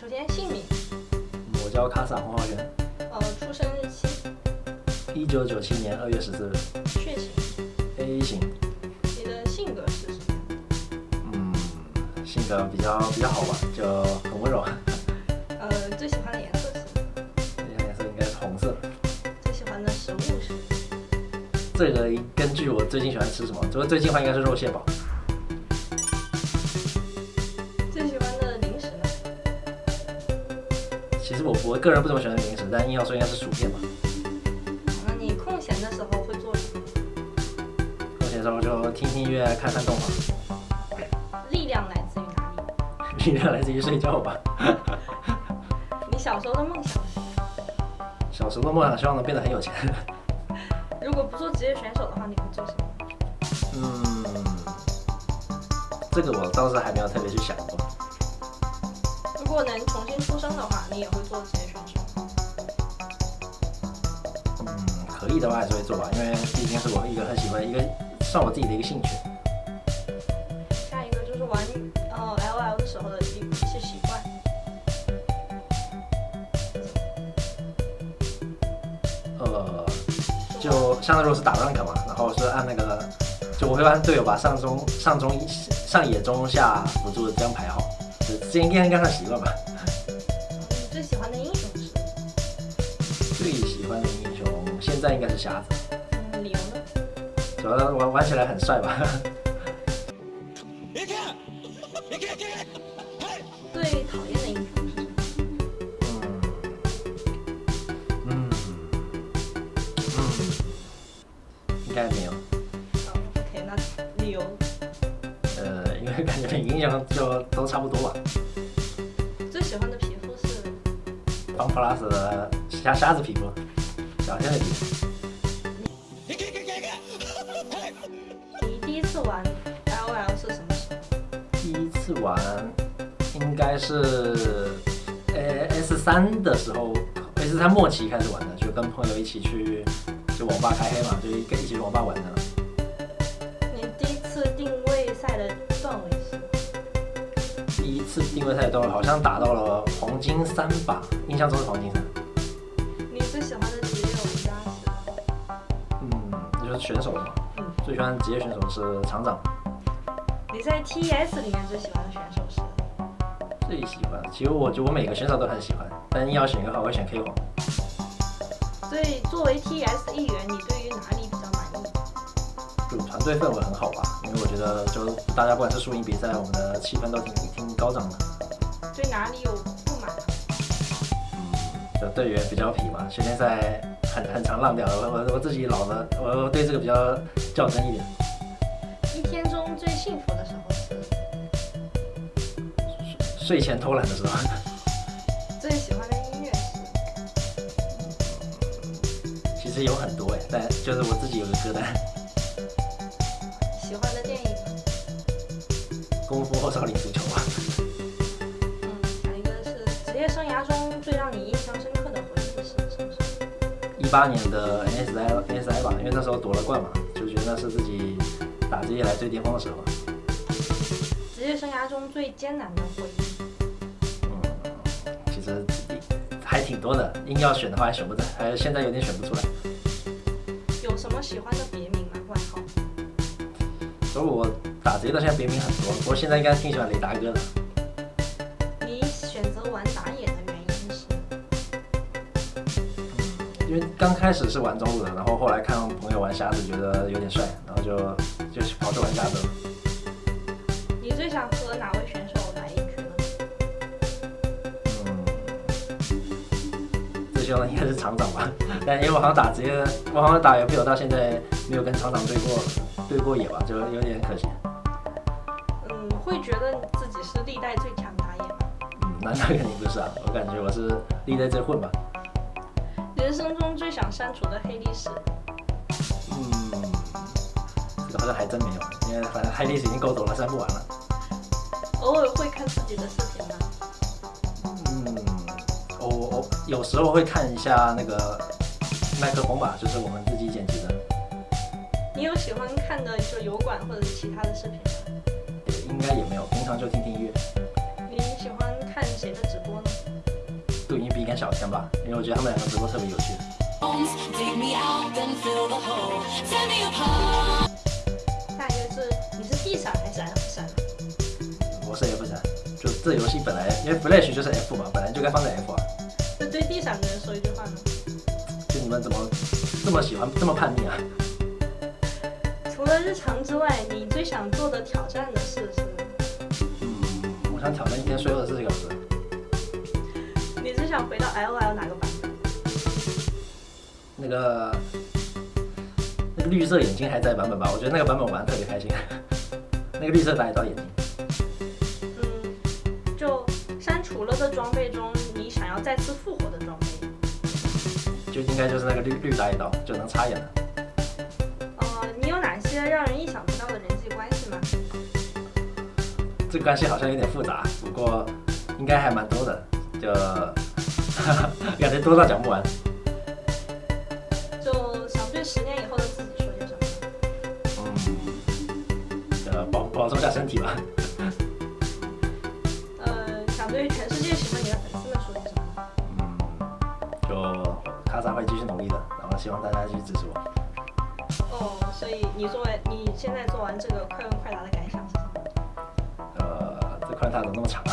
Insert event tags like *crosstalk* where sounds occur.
首先姓名，我叫卡萨洪浩源，呃，出生日期，一九九七年二月十四日血型，，A 型，你的性格是什么？嗯，性格比较比较好吧，就很温柔。呃，最喜欢的颜色是？最喜欢颜色应该是红色。最喜欢的食物是？这个根据我最近喜欢吃什么，这个最近的话应该是肉蟹堡。我我个人不怎么喜欢零食，但硬要说应该是薯片吧。那你空闲的时候会做什么？空闲时候就听听音乐，看看动画，力量来自于哪里？*laughs* 力量来自于睡觉吧。你小时候的梦想是？*laughs* 小时候的梦想希望能变得很有钱。*laughs* 如果不做职业选手的话，你会做什么？嗯，这个我倒是还没有特别去想过。如果能重新出生的话，你也会做职业选手？嗯，可以的话还是会做吧，因为毕竟是我一个很喜欢一个算我自己的一个兴趣。下一个就是玩呃 L O L 的时候的一一些习惯。呃，就像如果是打 rank 嘛，然后是按那个，就我会按队友把上中上中上野中下辅助这样排好，就这应该应该算习惯吧。你最喜欢的英雄是？最喜欢的英雄现在应该是瞎子，嗯，理由呢？主要玩玩起来很帅吧。最讨厌的英雄是什么？嗯嗯嗯，应该没有。哦，OK，那理由感觉影响就都差不多吧。最喜欢的皮肤是？邦 plus 的虾虾子皮肤，小仙的皮肤。你第一次玩 L O L 是什么时候？第一次玩应该是呃 S 三的时候，S 三末期开始玩的，就跟朋友一起去就网吧开黑嘛，就一个一起去网吧玩的。你第一次定位赛的一次定位赛都好像打到了黄金三吧，印象中是黄金三。你最喜欢的职业玩家是？嗯，就是选手嘛，嗯，最喜欢的职业选手是厂长。你在 TS 里面最喜欢的选手是？最喜欢，其实我觉得我每个选手都很喜欢，但硬要选一个的话，我会选 K 皇。所以作为 TS 一员，你对于哪里比较满意？就团队氛围很好吧，因为我觉得就大家不管是输赢比赛，我们的气氛都挺挺高涨的。对哪里有不满？嗯就队员比较痞嘛，训练赛很很常浪掉，我我我自己老了，我我对这个比较较真一点。一天中最幸福的时候是？睡前偷懒的时候，*laughs* 最喜欢的音乐是？其实有很多哎，但就是我自己有个歌单，喜欢的电影呢？《功夫后少林足球》吧。嗯，下一个是职业生涯中最让你印象深刻的回忆是什么？一八年的 NSI NSI 吧，因为那时候夺了冠嘛，就觉得那是自己打职业来最巅峰的时候。职业生涯中最艰难的回忆？嗯，其实还挺多的，硬要选的话还选不出来，还现在有点选不出来。有什么喜欢的别名吗？外号？所以我打职业到现在别名很多，不过现在应该挺喜欢雷达哥的。你选择玩打野的原因是？因为刚开始是玩中路的，然后后来看朋友玩瞎子，觉得有点帅，然后就就跑去玩瞎子了。你最想和哪位选手来一局呢？嗯，最希望的应该是厂长吧，*laughs* 但因为我好像打职业，我好像打 LPL 到现在没有跟厂长对过对过野吧，就有点可惜。嗯，会觉得你自己是历代最强打野吗？嗯，那 *laughs* 那肯定不是啊，我感觉我是历代最混吧。人生中最想删除的黑历史？嗯，这个好像还真没有，因为反正黑历史已经够多了，删不完了。偶尔会看自己的视频吗？嗯，我我有时候会看一下那个麦克风吧，就是我们自己喜欢看的就油管或者是其他的视频吗？应该也没有，平常就听听音乐。你喜欢看看谁的直播呢？杜英比跟小天吧，因为我觉得他们两个直播特别有趣。下一个是你是 D 闪还是 F 闪？我是 F 闪，就这游戏本来因为 Flash 就是 F 嘛，本来就该放在 F 啊。那对地闪的人说一句话呢？就你们怎么这么喜欢这么叛逆啊？除了日常之外，你最想做的挑战的事是？嗯，我想挑战一天睡二十四小时。你最想回到 L L 哪个版本？那个那个绿色眼睛还在版本吧？我觉得那个版本玩的特别开心。那个绿色打野刀眼睛，嗯，就删除了的装备中，你想要再次复活的装备？就应该就是那个绿绿打野刀，就能插眼的。让人意想不到的人际关系吗？这个关系好像有点复杂，不过应该还蛮多的，就感觉多到讲不完。*laughs* 就想对十年以后的自己说些什么？嗯，呃，保保重下身体吧。*laughs* 呃，想对全世界喜欢你的粉丝们说些什么？嗯，就卡萨会继续努力的，然后希望大家继续支持我。以你作为你现在做完这个快问快答的感想是什么？呃，这快答怎么那么长啊？